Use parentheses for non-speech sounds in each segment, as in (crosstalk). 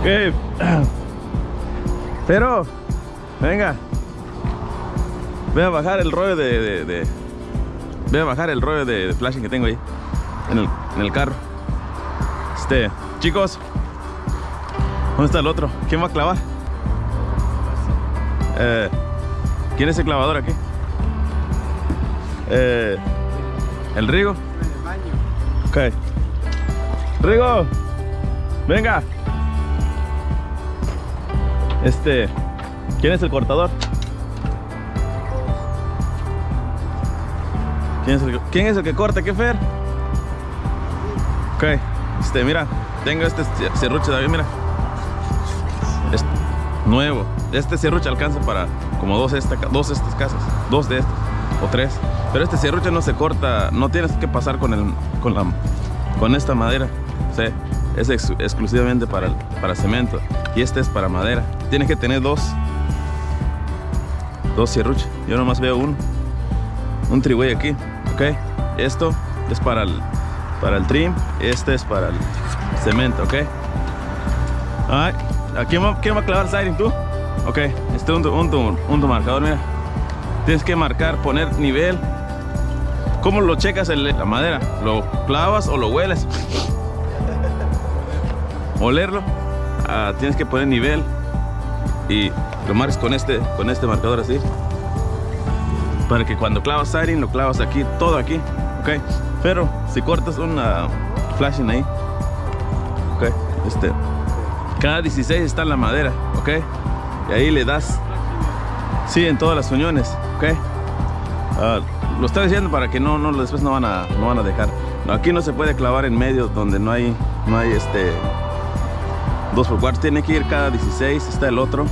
Ok. (clears throat) Pero, venga. Voy a bajar el rollo de, de, de- Voy a bajar el rollo de, de flashing que tengo ahí. En el, en el carro. Este, chicos. ¿Dónde está el otro? ¿Quién va a clavar? Eh, ¿Quién es el clavador aquí? Eh, ¿El Rigo? Ok. Rigo, venga. Este, ¿quién es el cortador? ¿Quién es el, que corta? ¿Qué fer? Ok, este, mira, tengo este serruche David, mira. Es nuevo. Este serruche alcanza para como dos, esta, dos de estas casas, dos de estas o tres. Pero este serruche no se corta, no tienes que pasar con el, con la, con esta madera. Sea, es ex- exclusivamente para, para cemento y este es para madera. Tienes que tener dos, dos serruches. Yo nomás veo uno, un triway aquí, ok. Esto es para el, para el trim, este es para el cemento, ok. Ay, ¿a quién va, a clavar el siding tú? Ok, este es un, un, un tu marcador, mira. Tienes que marcar, poner nivel. ¿Cómo lo checas el- la madera? ¿Lo clavas o lo hueles? Olerlo. Ah, tienes que poner nivel y lo marcas con este, con este marcador así. Para que cuando clavas siding lo clavas aquí, todo aquí, ok. Pero si cortas una flashing ahí, ok, este, cada 16 está en la madera, ok. Y ahí le das, sí, en todas las uniones, ok. Ah, lo estoy diciendo para que no, no, después no van a, no van a dejar. No, aquí no se puede clavar en medio donde no hay, no hay este, dos por cuatro. Tiene que ir cada 16, está el otro.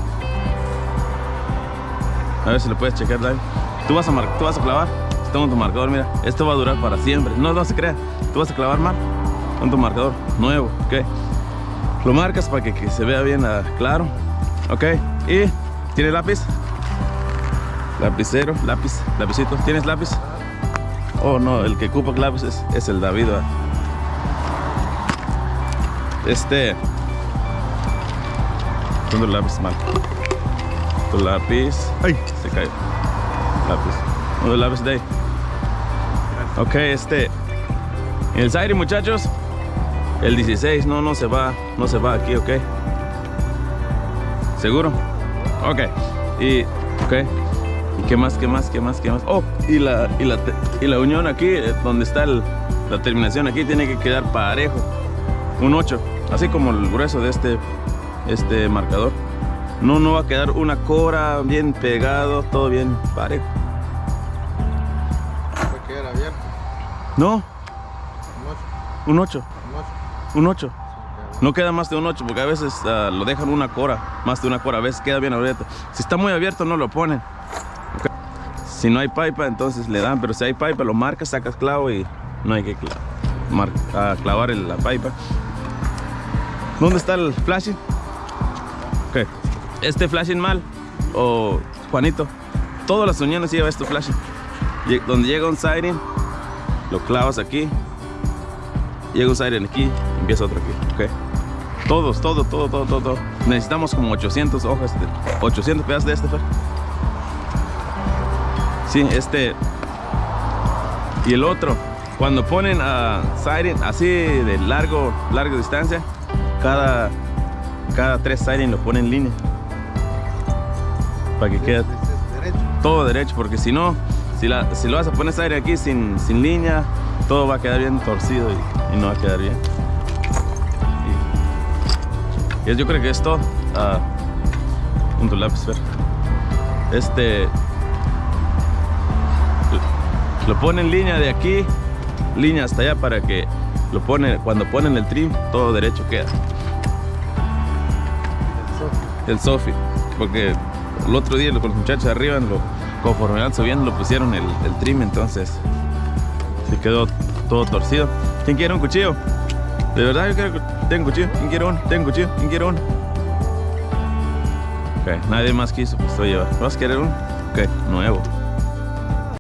A ver si lo puedes checar, David. Tú vas a, mar- tú vas a clavar. Está con tu marcador, mira. Esto va a durar para siempre. No, no se crea. Tú vas a clavar mal con tu marcador nuevo, ok. Lo marcas para que, que se vea bien ah, claro, ok. Y tiene lápiz, lapicero, lápiz, lapicito. ¿Tienes lápiz? Oh no, el que ocupa lápiz es, el David. ¿verdad? Este. Pongo el lápiz mal. Tu lápiz. ¡Ay! Se cayó. Lápiz. Uno el lápiz de ahí. Ok, este. El Zaire, muchachos. El 16, no, no se va. No se va aquí, ok. ¿Seguro? Ok. Y. Ok. ¿Y qué más, qué más, qué más, qué más? Oh, y la, y la, y la unión aquí, eh, donde está el- la terminación aquí, tiene que quedar parejo. Un 8. Así como el grueso de este, este marcador. No, no va a quedar una cora bien pegado, todo bien parejo. Quedar abierto. No, Un 8. un 8. Un 8. Un 8. No queda más de un 8 porque a veces ah, lo dejan una cora, más de una cora, a veces queda bien abierto. Si está muy abierto no lo ponen. Si no hay pipa entonces le dan, pero si hay pipa lo marcas, sacas clavo y no hay que ah, clavar el- la pipa. ¿Dónde está el flashing? Este flashing mal o Juanito, todas las uniones lleva este flashing. Donde llega un siding, lo clavas aquí, llega un siren aquí, empieza otro aquí, ok. Todos, todo, todo, todo, todo. Necesitamos como 800 hojas, de, 800 pedazos de este, Fer. Sí, este. Y el otro, cuando ponen a siren así de largo, larga distancia, cada, cada tres siren lo ponen en línea. Para que quede todo derecho, porque si no, si, la, si lo vas a poner aire aquí sin, sin línea, todo va a quedar bien torcido y, no va a quedar bien. Y, y yo creo que es todo. Ah, un lápiz. Este. Lo, lo pone en línea de aquí, línea hasta allá para que lo pone, cuando ponen el trim, todo derecho queda. El Sofi, porque el otro día con los muchachos arriba, lo, conforme van subiendo, lo pusieron el, trim, entonces se quedó todo torcido. ¿Quién quiere un cuchillo? De verdad, yo quiero, tengo cuchillo. ¿Quién quiere uno? Tengo cuchillo. ¿Quién quiere uno? Ok, nadie más quiso, pues estoy llevando. ¿Vas a querer uno? Ok, nuevo.